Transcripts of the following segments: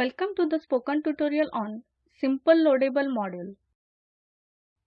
Welcome to the spoken tutorial on Simple Loadable Module.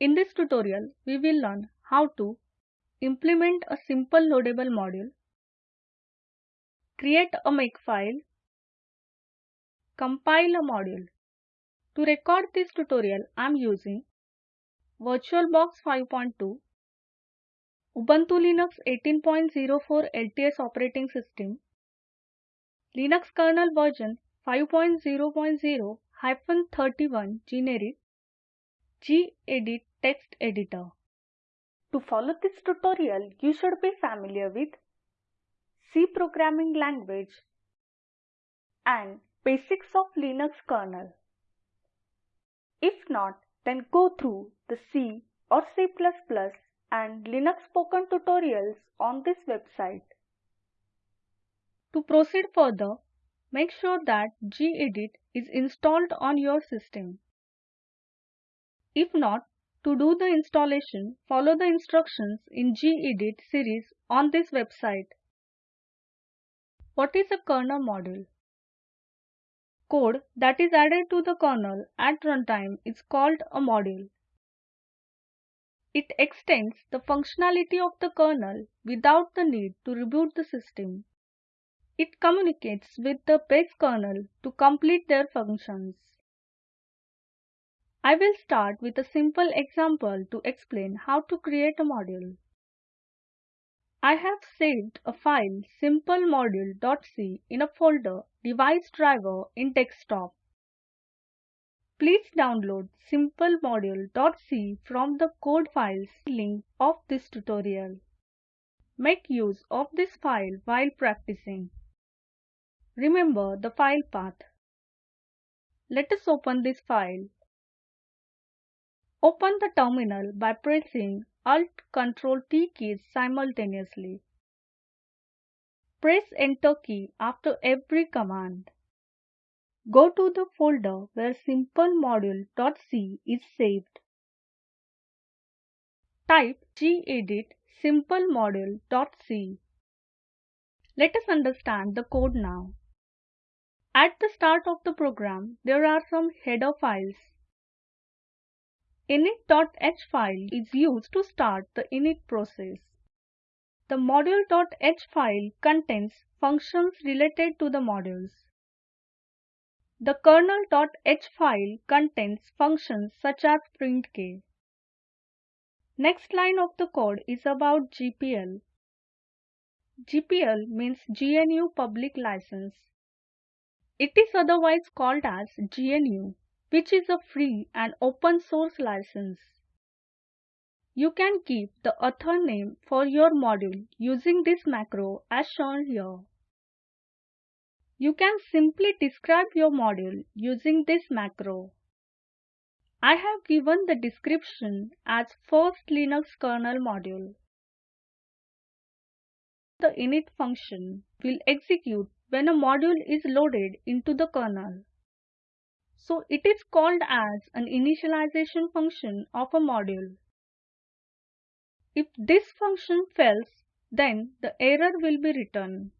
In this tutorial, we will learn how to implement a simple loadable module, create a makefile, compile a module. To record this tutorial, I am using VirtualBox 5.2, Ubuntu Linux 18.04 LTS operating system, Linux kernel version 5.0.0-31 generic gedit text editor. To follow this tutorial, you should be familiar with C programming language and basics of Linux kernel. If not, then go through the C or C++ and Linux spoken tutorials on this website. To proceed further, Make sure that gedit is installed on your system. If not, to do the installation, follow the instructions in gedit series on this website. What is a kernel module? Code that is added to the kernel at runtime is called a module. It extends the functionality of the kernel without the need to reboot the system. It communicates with the base kernel to complete their functions. I will start with a simple example to explain how to create a module. I have saved a file simplemodule.c in a folder device driver in desktop. Please download simplemodule.c from the code files link of this tutorial. Make use of this file while practicing. Remember the file path. Let us open this file. Open the terminal by pressing Alt Ctrl T keys simultaneously. Press Enter key after every command. Go to the folder where simplemodule.c is saved. Type gedit simplemodule.c. Let us understand the code now. At the start of the program, there are some header files. init.h file is used to start the init process. The module.h file contains functions related to the modules. The kernel.h file contains functions such as printk. Next line of the code is about GPL. GPL means GNU Public License. It is otherwise called as GNU, which is a free and open source license. You can keep the author name for your module using this macro as shown here. You can simply describe your module using this macro. I have given the description as first Linux kernel module. The init function will execute when a module is loaded into the kernel. So it is called as an initialization function of a module. If this function fails, then the error will be returned.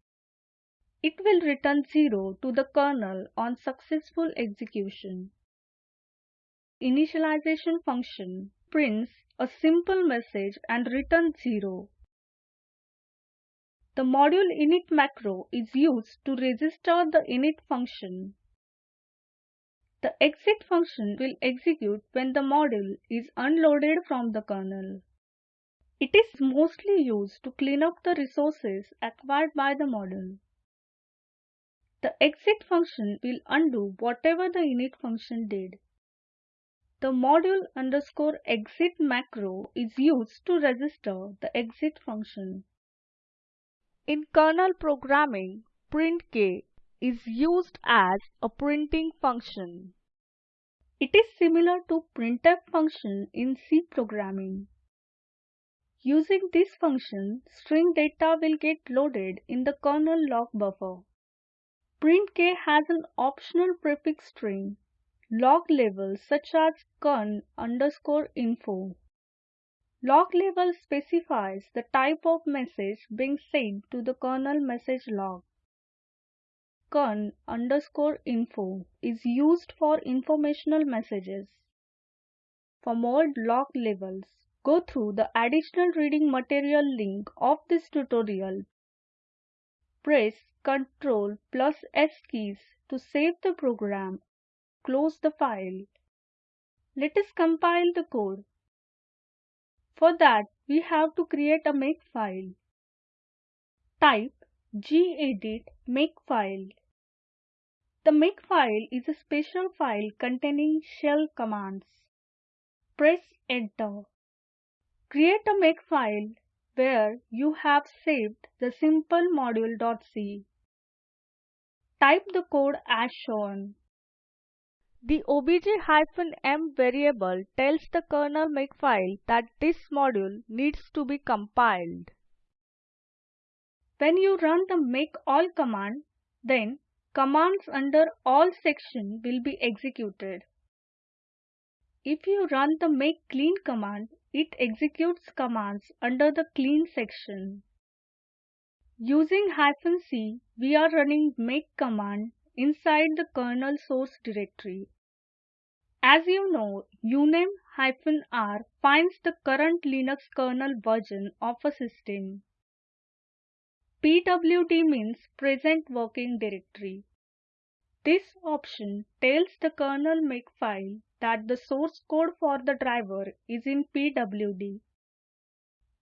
It will return 0 to the kernel on successful execution. Initialization function prints a simple message and returns 0. The module init macro is used to register the init function. The exit function will execute when the module is unloaded from the kernel. It is mostly used to clean up the resources acquired by the module. The exit function will undo whatever the init function did. The module underscore exit macro is used to register the exit function. In kernel programming, printk is used as a printing function. It is similar to printf function in C programming. Using this function, string data will get loaded in the kernel log buffer. printk has an optional prefix string, log label such as kern underscore info. Log label specifies the type of message being sent to the kernel message log. kern underscore info is used for informational messages. For more log levels, go through the additional reading material link of this tutorial. Press Ctrl plus S keys to save the program. Close the file. Let us compile the code. For that, we have to create a makefile. Type gedit makefile. The makefile is a special file containing shell commands. Press enter. Create a makefile where you have saved the simple module.c. Type the code as shown. The obj-m variable tells the kernel makefile that this module needs to be compiled. When you run the make all command, then commands under all section will be executed. If you run the make clean command, it executes commands under the clean section. Using "-c", we are running make command inside the kernel source directory. As you know, uname-r finds the current Linux kernel version of a system. PWD means present working directory. This option tells the kernel makefile that the source code for the driver is in PWD.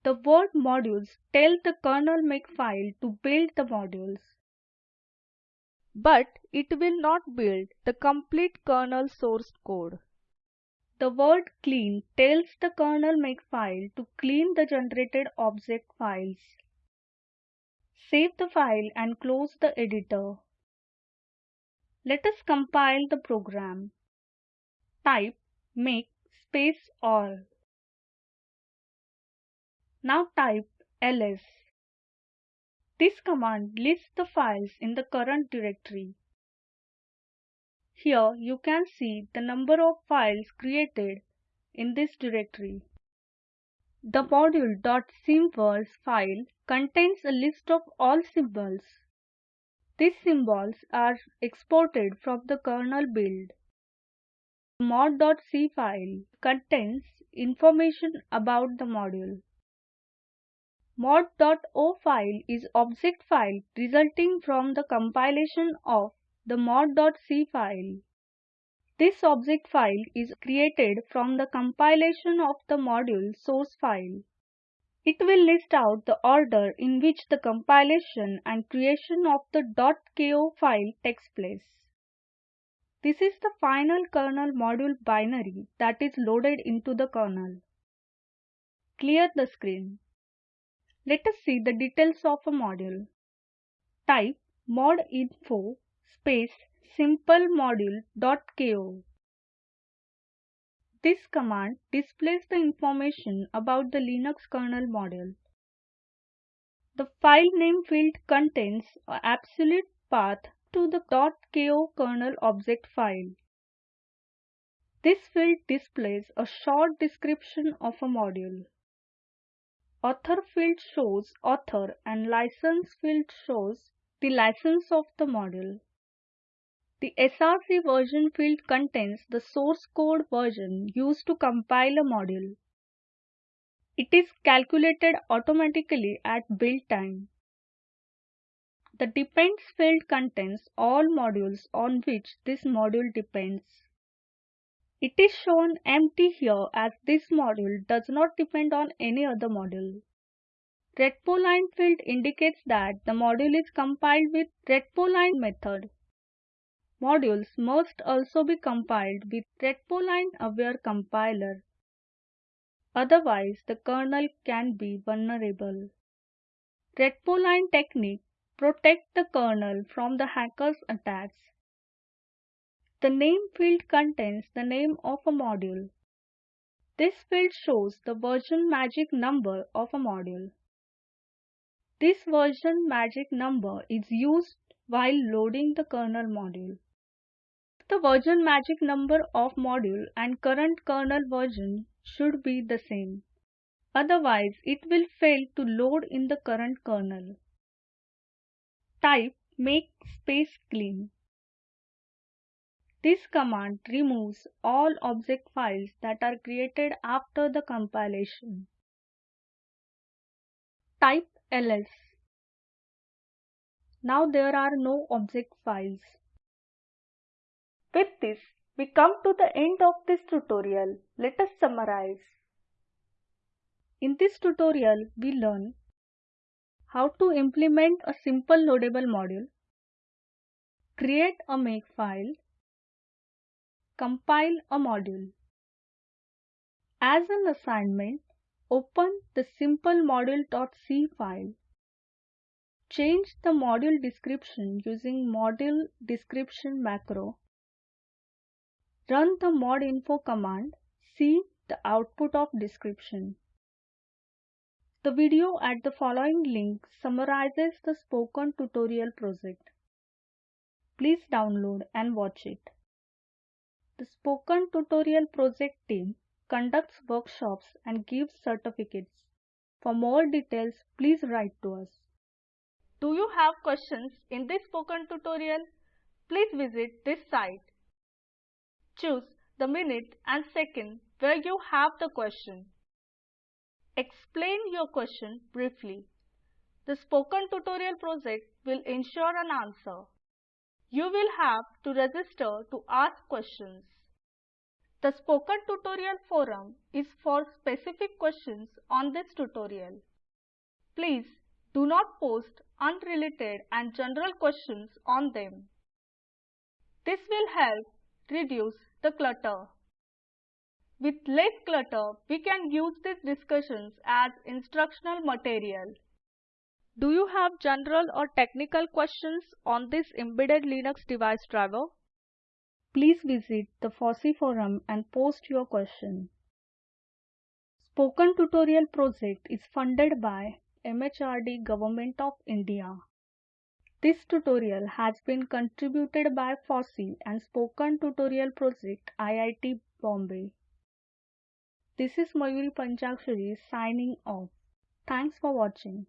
The word modules tell the kernel makefile to build the modules. But it will not build the complete kernel source code. The word clean tells the kernel makefile to clean the generated object files. Save the file and close the editor. Let us compile the program. Type make space all. Now type ls. This command lists the files in the current directory. Here you can see the number of files created in this directory. The Module.symvers file contains a list of all symbols. These symbols are exported from the kernel build. Mod.c file contains information about the module. Mod.o file is object file resulting from the compilation of the mod.c file. This object file is created from the compilation of the module source file. It will list out the order in which the compilation and creation of the .ko file takes place. This is the final kernel module binary that is loaded into the kernel. Clear the screen. Let us see the details of a module. Type modinfo space simplemodule.ko. This command displays the information about the Linux kernel module. The file name field contains an absolute path to the .ko kernel object file. This field displays a short description of a module. Author field shows author and license field shows the license of the module. The src version field contains the source code version used to compile a module. It is calculated automatically at build time. The depends field contains all modules on which this module depends. It is shown empty here as this module does not depend on any other module. Retpoline field indicates that the module is compiled with retpoline method. Modules must also be compiled with retpoline aware compiler. Otherwise, the kernel can be vulnerable. Retpoline technique protect the kernel from the hacker's attacks. The name field contains the name of a module. This field shows the version magic number of a module. This version magic number is used while loading the kernel module. The version magic number of module and current kernel version should be the same. Otherwise, it will fail to load in the current kernel. Type make space clean. This command removes all object files that are created after the compilation. Type ls. Now there are no object files. With this, we come to the end of this tutorial. Let us summarize. In this tutorial, we learn how to implement a simple loadable module, create a makefile, compile a module. As an assignment, open the simple module.c file. Change the module description using module description macro. Run the modinfo command. See the output of description. The video at the following link summarizes the spoken tutorial project. Please download and watch it. The Spoken Tutorial Project team conducts workshops and gives certificates. For more details, please write to us. Do you have questions in this spoken tutorial? Please visit this site. Choose the minute and second where you have the question. Explain your question briefly. The Spoken Tutorial project will ensure an answer. You will have to register to ask questions. The Spoken Tutorial forum is for specific questions on this tutorial. Please do not post unrelated and general questions on them. This will help reduce the clutter. With less clutter, we can use these discussions as instructional material. Do you have general or technical questions on this embedded Linux device driver? Please visit the FOSSEE forum and post your question. Spoken Tutorial project is funded by MHRD Government of India. This tutorial has been contributed by FOSSEE and Spoken Tutorial Project IIT Bombay. This is Mayuri Panchakshari signing off. Thanks for watching.